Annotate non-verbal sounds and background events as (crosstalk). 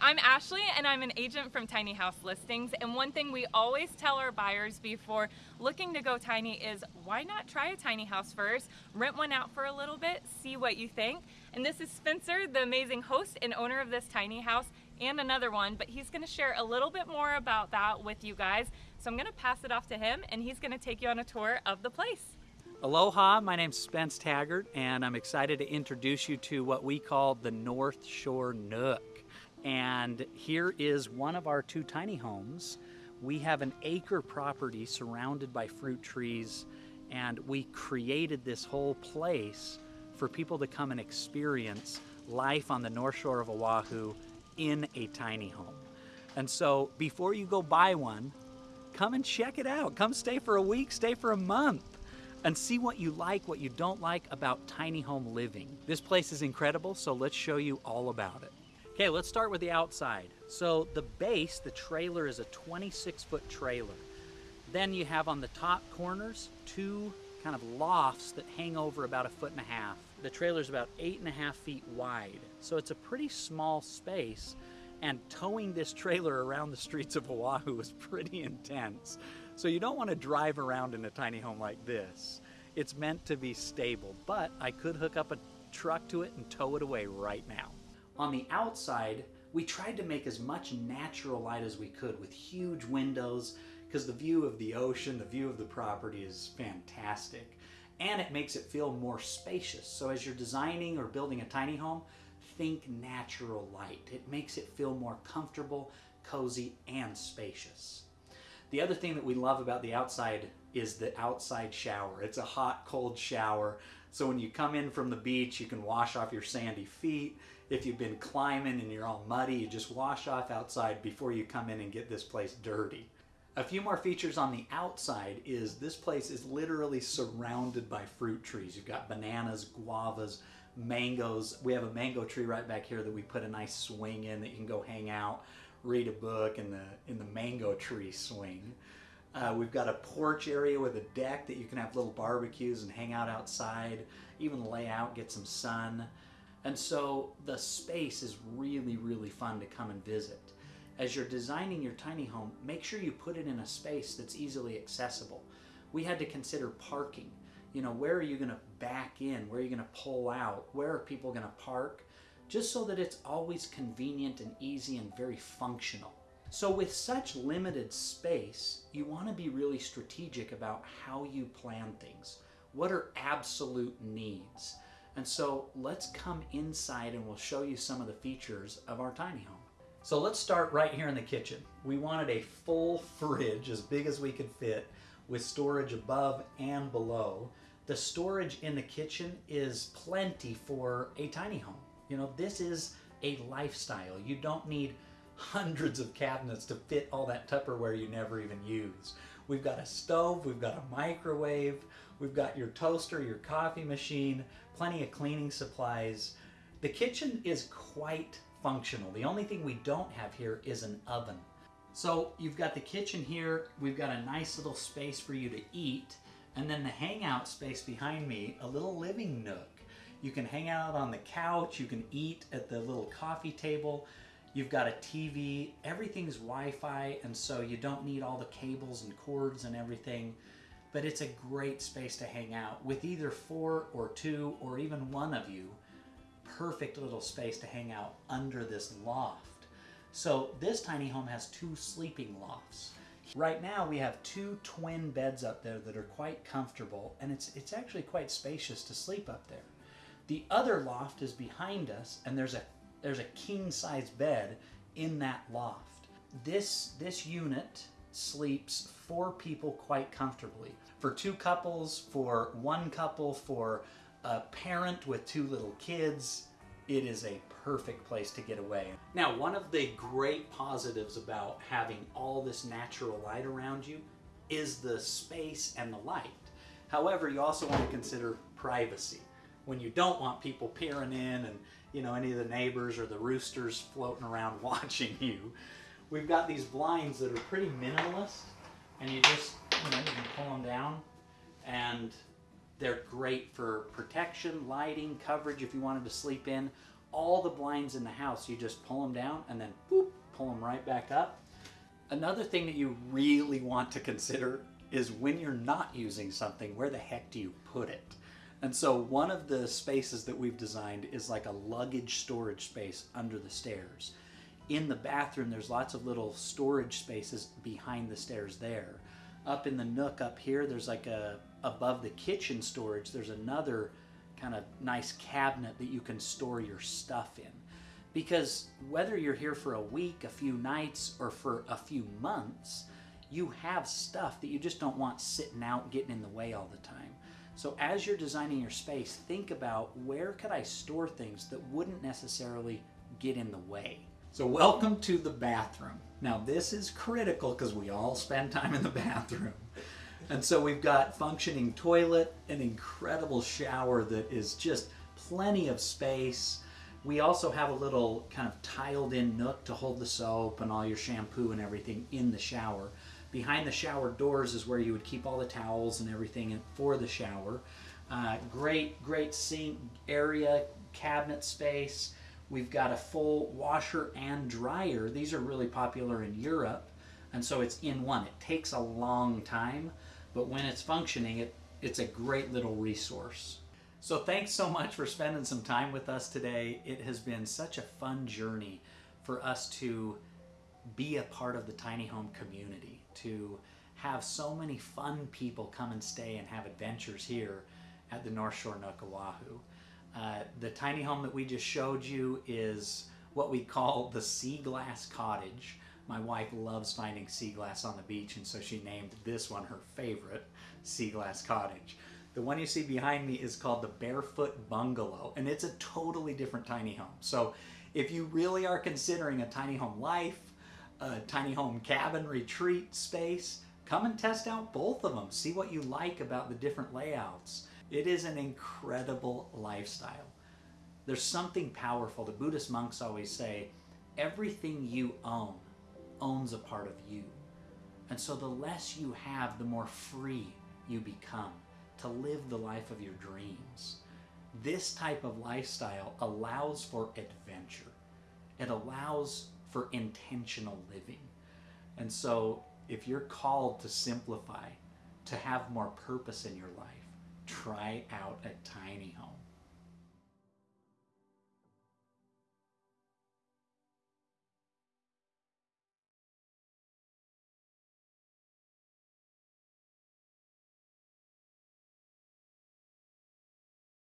I'm Ashley and I'm an agent from Tiny House Listings. And one thing we always tell our buyers before looking to go tiny is why not try a tiny house first, rent one out for a little bit, see what you think. And this is Spencer, the amazing host and owner of this tiny house and another one, but he's gonna share a little bit more about that with you guys. So I'm gonna pass it off to him and he's gonna take you on a tour of the place. Aloha, my name's Spence Taggart, and I'm excited to introduce you to what we call the North Shore Nook. And here is one of our two tiny homes. We have an acre property surrounded by fruit trees, and we created this whole place for people to come and experience life on the North Shore of Oahu in a tiny home. And so before you go buy one, come and check it out. Come stay for a week, stay for a month and see what you like, what you don't like about tiny home living. This place is incredible, so let's show you all about it. Okay, let's start with the outside. So the base, the trailer is a 26 foot trailer. Then you have on the top corners, two kind of lofts that hang over about a foot and a half. The trailer is about eight and a half feet wide. So it's a pretty small space and towing this trailer around the streets of Oahu is pretty intense. So you don't want to drive around in a tiny home like this. It's meant to be stable, but I could hook up a truck to it and tow it away right now. On the outside, we tried to make as much natural light as we could with huge windows because the view of the ocean, the view of the property is fantastic. And it makes it feel more spacious. So as you're designing or building a tiny home, think natural light. It makes it feel more comfortable, cozy, and spacious. The other thing that we love about the outside is the outside shower. It's a hot, cold shower. So when you come in from the beach, you can wash off your sandy feet. If you've been climbing and you're all muddy, you just wash off outside before you come in and get this place dirty. A few more features on the outside is this place is literally surrounded by fruit trees. You've got bananas, guavas, mangoes. We have a mango tree right back here that we put a nice swing in that you can go hang out read a book in the in the mango tree swing. Uh, we've got a porch area with a deck that you can have little barbecues and hang out outside, even lay out, get some sun. And so the space is really, really fun to come and visit. As you're designing your tiny home, make sure you put it in a space that's easily accessible. We had to consider parking. You know, where are you going to back in? Where are you going to pull out? Where are people going to park? just so that it's always convenient and easy and very functional. So with such limited space, you want to be really strategic about how you plan things. What are absolute needs? And so let's come inside and we'll show you some of the features of our tiny home. So let's start right here in the kitchen. We wanted a full fridge, as big as we could fit, with storage above and below. The storage in the kitchen is plenty for a tiny home. You know, this is a lifestyle. You don't need hundreds of cabinets to fit all that Tupperware you never even use. We've got a stove, we've got a microwave, we've got your toaster, your coffee machine, plenty of cleaning supplies. The kitchen is quite functional. The only thing we don't have here is an oven. So you've got the kitchen here, we've got a nice little space for you to eat, and then the hangout space behind me, a little living nook. You can hang out on the couch, you can eat at the little coffee table. You've got a TV, everything's Wi-Fi, and so you don't need all the cables and cords and everything. But it's a great space to hang out with either four or two or even one of you. Perfect little space to hang out under this loft. So this tiny home has two sleeping lofts. Right now we have two twin beds up there that are quite comfortable and it's, it's actually quite spacious to sleep up there. The other loft is behind us and there's a there's a king size bed in that loft. This this unit sleeps four people quite comfortably. For two couples, for one couple, for a parent with two little kids, it is a perfect place to get away. Now, one of the great positives about having all this natural light around you is the space and the light. However, you also want to consider privacy when you don't want people peering in and you know any of the neighbors or the roosters floating around (laughs) watching you. We've got these blinds that are pretty minimalist and you just, you know, you can pull them down and they're great for protection, lighting, coverage if you wanted to sleep in all the blinds in the house. You just pull them down and then boop, pull them right back up. Another thing that you really want to consider is when you're not using something, where the heck do you put it? And so one of the spaces that we've designed is like a luggage storage space under the stairs. In the bathroom, there's lots of little storage spaces behind the stairs there. Up in the nook up here, there's like a, above the kitchen storage, there's another kind of nice cabinet that you can store your stuff in. Because whether you're here for a week, a few nights, or for a few months, you have stuff that you just don't want sitting out getting in the way all the time. So as you're designing your space, think about where could I store things that wouldn't necessarily get in the way. So welcome to the bathroom. Now this is critical because we all spend time in the (laughs) bathroom. And so we've got functioning toilet, an incredible shower that is just plenty of space. We also have a little kind of tiled in nook to hold the soap and all your shampoo and everything in the shower. Behind the shower doors is where you would keep all the towels and everything for the shower. Uh, great, great sink area, cabinet space. We've got a full washer and dryer. These are really popular in Europe, and so it's in one. It takes a long time, but when it's functioning, it, it's a great little resource. So thanks so much for spending some time with us today. It has been such a fun journey for us to be a part of the tiny home community to have so many fun people come and stay and have adventures here at the North Shore Nook Oahu. Uh, the tiny home that we just showed you is what we call the sea glass cottage. My wife loves finding sea glass on the beach and so she named this one her favorite, sea glass cottage. The one you see behind me is called the Barefoot Bungalow and it's a totally different tiny home. So if you really are considering a tiny home life, a tiny home cabin retreat space, come and test out both of them. See what you like about the different layouts. It is an incredible lifestyle. There's something powerful. The Buddhist monks always say, everything you own owns a part of you. And so the less you have, the more free you become to live the life of your dreams. This type of lifestyle allows for adventure. It allows for intentional living. And so, if you're called to simplify, to have more purpose in your life, try out a tiny home.